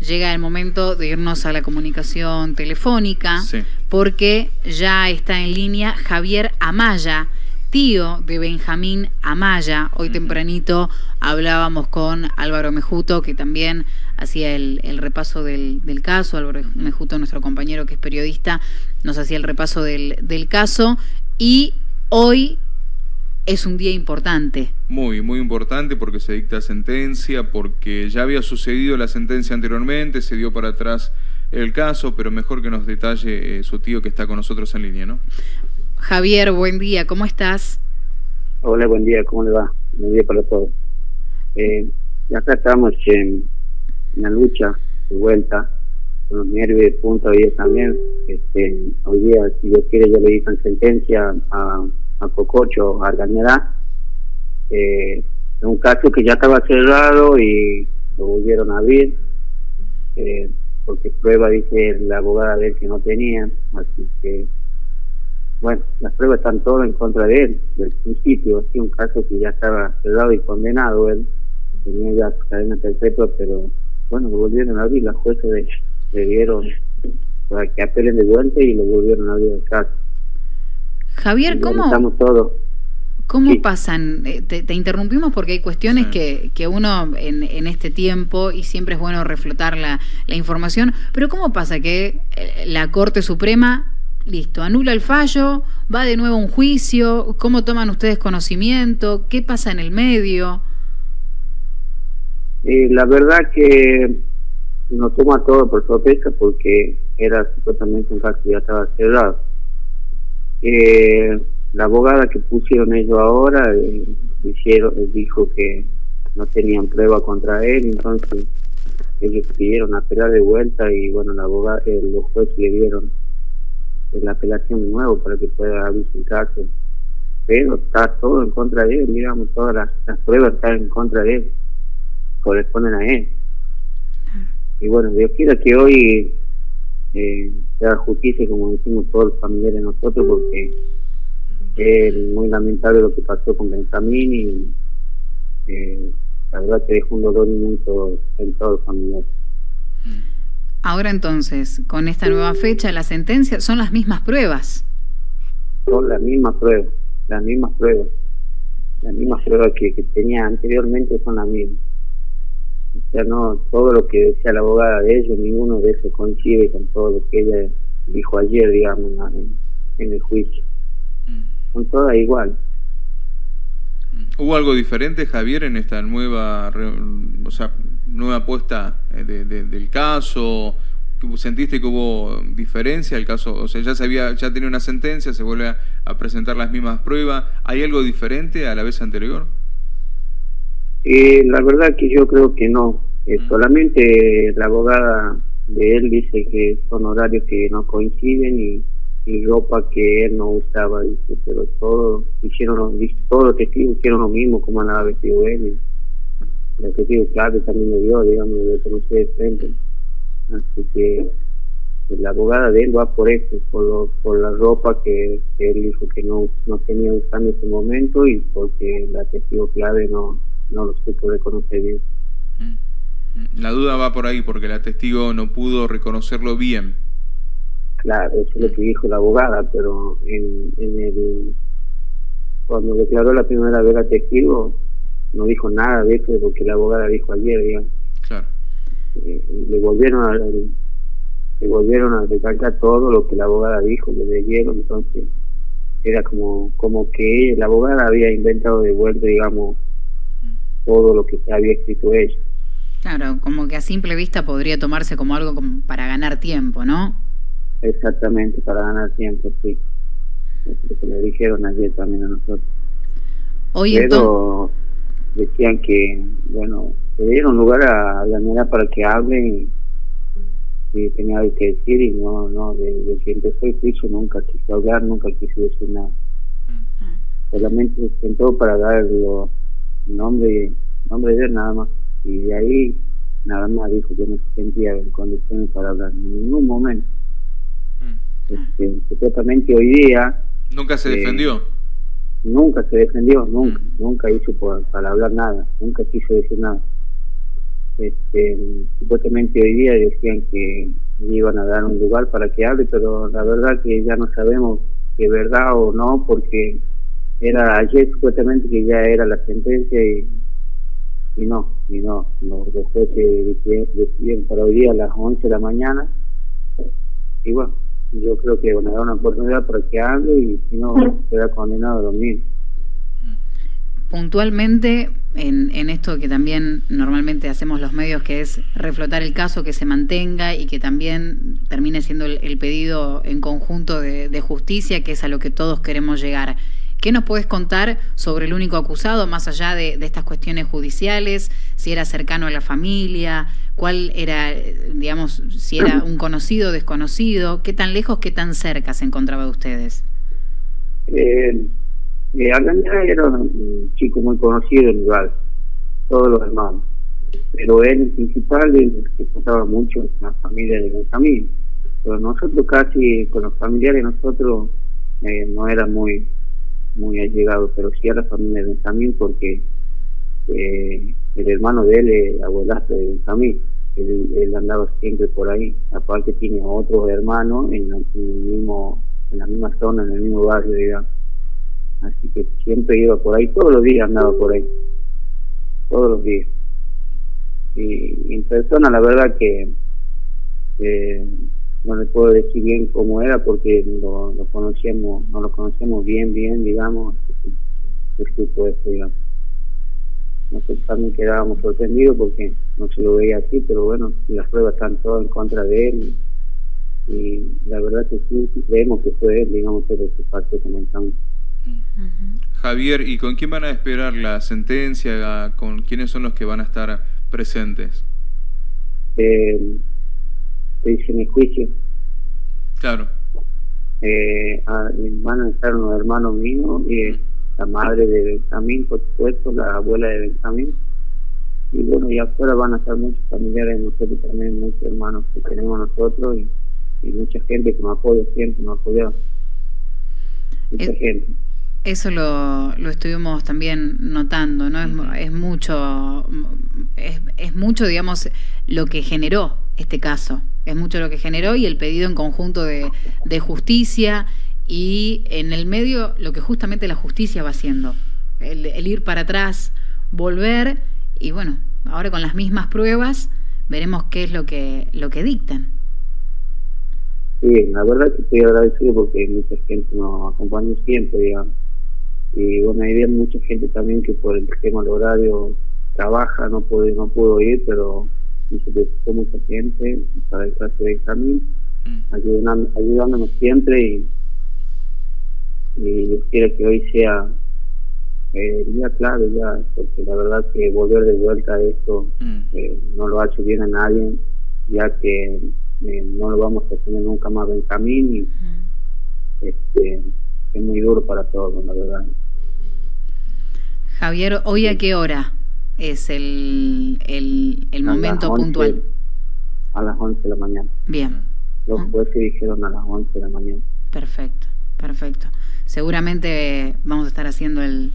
llega el momento de irnos a la comunicación telefónica, porque ya está en línea Javier Amaya, tío de Benjamín Amaya. Hoy tempranito hablábamos con Álvaro Mejuto, que también hacía el, repaso del, caso. Álvaro Mejuto, nuestro compañero que es periodista, nos hacía el repaso del, del caso. Y hoy es un día importante. Muy, muy importante porque se dicta sentencia, porque ya había sucedido la sentencia anteriormente, se dio para atrás el caso, pero mejor que nos detalle eh, su tío que está con nosotros en línea, ¿no? Javier, buen día, ¿cómo estás? Hola, buen día, ¿cómo le va? Buen día para todos. Eh, acá estamos en, la lucha de vuelta, con los nervios de punta hoy también. Este, hoy día, si Dios quiere, ya le dicen sentencia a, a Cococho, a Argañará. Eh, un caso que ya estaba cerrado y lo volvieron a abrir, eh, porque prueba, dice la abogada de él, que no tenían, así que bueno, las pruebas están todas en contra de él, del principio, así un caso que ya estaba cerrado y condenado él, tenía ya cadena perpetua, pero bueno, lo volvieron a abrir, las jueces le, dieron para que apelen de vuelta y lo volvieron a abrir el caso. Javier, ¿cómo? Estamos todos. ¿Cómo pasan? Eh, te, interrumpimos porque hay cuestiones que, que uno en, en, este tiempo, y siempre es bueno reflotar la, la información, pero ¿cómo pasa que eh, la Corte Suprema listo, anula el fallo, va de nuevo a un juicio, ¿cómo toman ustedes conocimiento? ¿Qué pasa en el medio? Eh, la verdad que nos toma todo por sorpresa porque era supuestamente un caso que ya estaba cerrado. Eh, la abogada que pusieron ellos ahora eh, dijeron, dijo que no tenían prueba contra él, entonces ellos pidieron apelar de vuelta y bueno, la abogada, los jueces le dieron la apelación nuevo para que pueda abrirse el caso. Pero está todo en contra de él, digamos, todas las, pruebas están en contra de él, corresponden a él. Y bueno, Dios quiera que hoy eh, se haga justicia, como decimos todos los familiares nosotros, porque es muy lamentable lo que pasó con Benjamín y eh, la verdad que dejó un dolor inmenso en todos los familiares. Ahora entonces, con esta nueva fecha, la sentencia, son las mismas pruebas. Son las mismas pruebas, las mismas pruebas. Las mismas pruebas que, tenía anteriormente son las mismas. O sea, no, todo lo que decía la abogada de ellos, ninguno de ellos coincide con todo lo que ella dijo ayer, digamos, en, el juicio. Mm. Son todas igual. Mm. ¿Hubo algo diferente, Javier, en esta nueva, o sea, nueva apuesta eh, del caso? ¿Sentiste que hubo diferencia el caso? O sea, ya se había, ya tenía una sentencia, se vuelve a, presentar las mismas pruebas. ¿Hay algo diferente a la vez anterior? Eh, la verdad que yo creo que no. Eh, mm. Solamente la abogada de él dice que son horarios que no coinciden y, ropa que él no usaba, dice, pero todos hicieron, todos los testigos hicieron lo mismo como andaba vestido él el objetivo clave también me dio, digamos, de conocer de frente. Así que la abogada de él va por eso, por, por la ropa que, él dijo que no, no tenía usando en ese momento y porque la testigo clave no, no lo supo reconocer bien. Mm. La duda va por ahí, porque la testigo no pudo reconocerlo bien. Claro, eso es lo que dijo la abogada, pero en, en el cuando declaró la primera vez la testigo, no dijo nada de eso porque la abogada dijo ayer, digamos. Claro. Eh, le volvieron a le volvieron a recalcar todo lo que la abogada dijo, le leyeron, entonces era como como que la abogada había inventado de vuelta, digamos, todo lo que se había escrito ella. Claro, como que a simple vista podría tomarse como algo como para ganar tiempo, ¿no? Exactamente, para ganar tiempo, sí. Es lo que le dijeron ayer también a nosotros. Hoy Pero, decían que, bueno, le dieron lugar a la niña para que hablen y, tenía algo que decir y no, no, de, que empezó el juicio nunca quiso hablar, nunca quiso decir nada. Mm. Solamente se sentó para dar nombre, nombre de él nada más. Y de ahí nada más dijo que no se sentía en condiciones para hablar en ningún momento. Mm. Este, supuestamente hoy día... ¿Nunca se eh, defendió? Nunca se defendió, nunca, mm. nunca hizo para hablar nada, nunca quiso decir nada. este, supuestamente hoy día decían que iban a dar un lugar para que hable, pero la verdad que ya no sabemos si es verdad o no, porque era ayer supuestamente que ya era la sentencia y, y no, y no, los jueces decidieron para hoy día a las 11 de la mañana y bueno, yo creo que van a dar una oportunidad para que hable y si no, será condenado a dormir. Puntualmente, en, en esto que también normalmente hacemos los medios, que es reflotar el caso, que se mantenga y que también termine siendo el, pedido en conjunto de, de, justicia, que es a lo que todos queremos llegar. ¿Qué nos puedes contar sobre el único acusado, más allá de, estas cuestiones judiciales? Si era cercano a la familia, cuál era, digamos, si era un conocido, desconocido, qué tan lejos, qué tan cerca se encontraba de ustedes. Eh, eh era un chico muy conocido en lugar, todos los hermanos, pero él en principal el que contaba mucho en la familia de Benjamín, pero nosotros casi con los familiares nosotros eh, no era muy muy allegados, pero sí a la familia de Benjamín porque eh, el hermano de él es abuelazo de Benjamín, él, él, andaba siempre por ahí, aparte tiene otros hermanos en, el mismo, en la misma zona, en el mismo barrio, digamos. Así que siempre iba por ahí, todos los días andaba por ahí, todos los días. Y, en persona la verdad que eh, no le puedo decir bien cómo era porque lo, lo conocíamos, no lo conocíamos bien, bien, digamos, es esto, digamos nosotros también quedábamos sorprendidos porque no se lo veía así, pero bueno, las pruebas están todas en contra de él y, la verdad que sí, creemos que fue él, digamos, pero ese parte comentamos. Javier, ¿y con quién van a esperar la sentencia? ¿Con quiénes son los que van a estar presentes? Eh, te dicen el juicio. Claro. Eh, van a estar unos hermanos míos y la madre de Benjamín, por supuesto, la abuela de Benjamín. Y bueno, y afuera van a estar muchos familiares de nosotros también, muchos hermanos que tenemos nosotros y, mucha gente que nos apoya siempre, nos apoya. Mucha gente. Eso lo, lo estuvimos también notando, ¿no? Es, es mucho, es, es mucho, digamos, lo que generó este caso. Es mucho lo que generó y el pedido en conjunto de, justicia y en el medio lo que justamente la justicia va haciendo, el, ir para atrás, volver y bueno, ahora con las mismas pruebas veremos qué es lo que lo que dictan. Sí, la verdad que estoy agradecido porque mucha gente nos acompaña siempre, digamos. Y bueno, hay mucha gente también que por el tema del horario trabaja, no puede, no pudo ir, pero se presentó mucha gente para el caso de examen, mm. ayudándonos siempre y y Dios quiere que hoy sea eh, día clave ya, porque la verdad que volver de vuelta a esto mm. eh, no lo ha hecho bien a nadie, ya que eh, no lo vamos a tener nunca más en camino y este, es muy duro para todos, la verdad. Javier, ¿hoy a qué hora es el, el, el momento puntual? A las 11 de la mañana. Bien. Los jueces dijeron a las 11 de la mañana. Perfecto, perfecto seguramente vamos a estar haciendo el,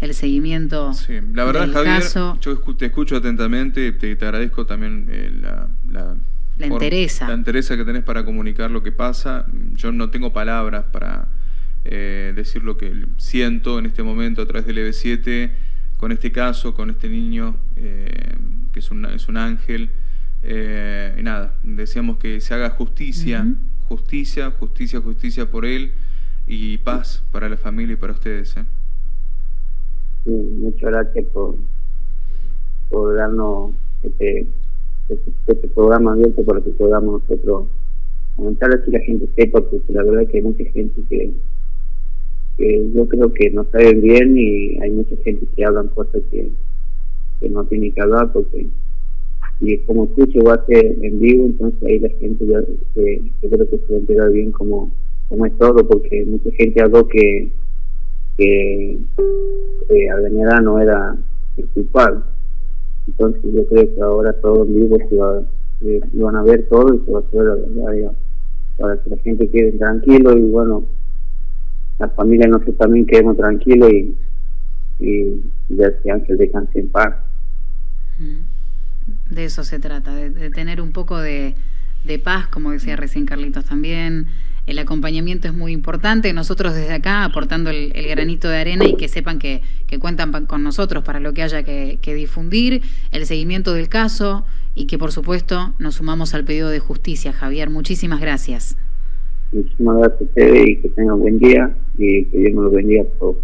el seguimiento. Sí, la verdad, Javier, yo te escucho atentamente, te, te agradezco también eh, la, la, la interesa. La interesa que tenés para comunicar lo que pasa. Yo no tengo palabras para eh, decir lo que siento en este momento a través del EB7, con este caso, con este niño, eh, que es un, es un ángel. y nada, deseamos que se haga justicia, justicia, justicia, justicia por él y paz para la familia y para ustedes. ¿eh? muchas gracias por, por darnos este, este, este, programa abierto para que podamos nosotros comentar así la gente sepa, porque la verdad que hay mucha gente que, que yo creo que no saben bien y hay mucha gente que hablan cosas que, que no tienen que hablar porque y como escucho va a ser en vivo entonces ahí la gente ya yo creo que se va a enterar bien como como es todo, porque mucha gente habló que, que eh, no era el culpable. Entonces yo creo que ahora todos vivos se va, eh, van a ver todo y se va a hacer la verdad, para que la gente quede tranquilo y bueno, la familia nosotros también quedemos tranquilos y, y ya que Ángel descanse en paz. De eso se trata, de, tener un poco de, paz, como decía recién Carlitos también. El acompañamiento es muy importante. Nosotros desde acá aportando el, granito de arena y que sepan que, cuentan con nosotros para lo que haya que, difundir, el seguimiento del caso y que por supuesto nos sumamos al pedido de justicia. Javier, muchísimas gracias. Muchísimas gracias a ustedes y que tengan un buen día y que Dios nos lo bendiga a todos.